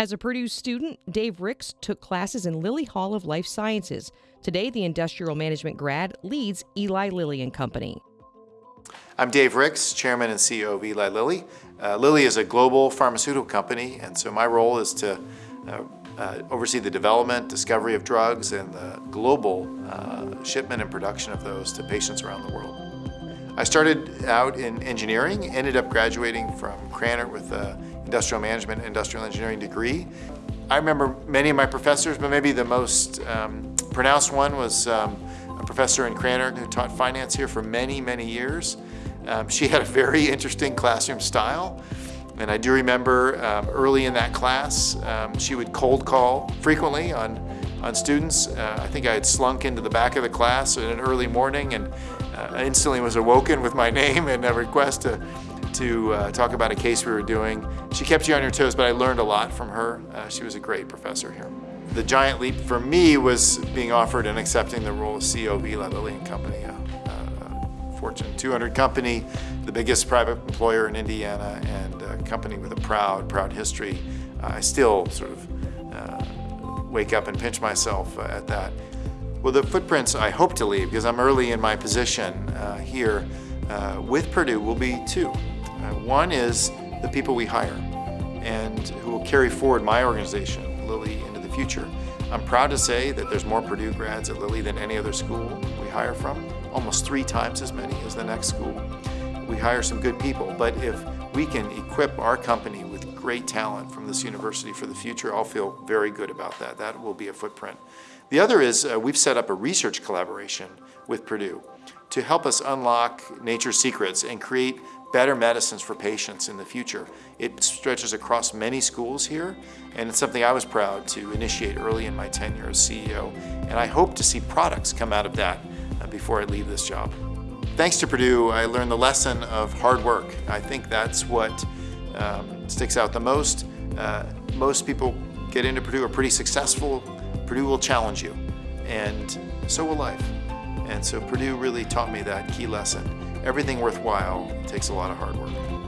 As a Purdue student, Dave Ricks took classes in Lilly Hall of Life Sciences. Today, the industrial management grad leads Eli Lilly and Company. I'm Dave Ricks, Chairman and CEO of Eli Lilly. Uh, Lilly is a global pharmaceutical company, and so my role is to uh, uh, oversee the development, discovery of drugs, and the global uh, shipment and production of those to patients around the world. I started out in engineering, ended up graduating from Krannert with an industrial management industrial engineering degree. I remember many of my professors, but maybe the most um, pronounced one was um, a professor in Krannert who taught finance here for many, many years. Um, she had a very interesting classroom style. And I do remember um, early in that class, um, she would cold call frequently on, on students. Uh, I think I had slunk into the back of the class in an early morning and uh, instantly was awoken with my name and a request to, to uh, talk about a case we were doing. She kept you on your toes, but I learned a lot from her. Uh, she was a great professor here. The giant leap for me was being offered and accepting the role of CEO of Eli Lilly and Company, a, a Fortune 200 company, the biggest private employer in Indiana, and a company with a proud, proud history. I still sort of uh, wake up and pinch myself uh, at that. Well, the footprints I hope to leave, because I'm early in my position uh, here uh, with Purdue, will be two. Uh, one is the people we hire and who will carry forward my organization, Lilly, into the future. I'm proud to say that there's more Purdue grads at Lilly than any other school we hire from, almost three times as many as the next school. We hire some good people, but if we can equip our company with great talent from this university for the future, I'll feel very good about that. That will be a footprint. The other is uh, we've set up a research collaboration with Purdue to help us unlock nature's secrets and create better medicines for patients in the future. It stretches across many schools here, and it's something I was proud to initiate early in my tenure as CEO, and I hope to see products come out of that uh, before I leave this job. Thanks to Purdue, I learned the lesson of hard work. I think that's what um, sticks out the most. Uh, most people get into Purdue are pretty successful, Purdue will challenge you, and so will life. And so Purdue really taught me that key lesson. Everything worthwhile takes a lot of hard work.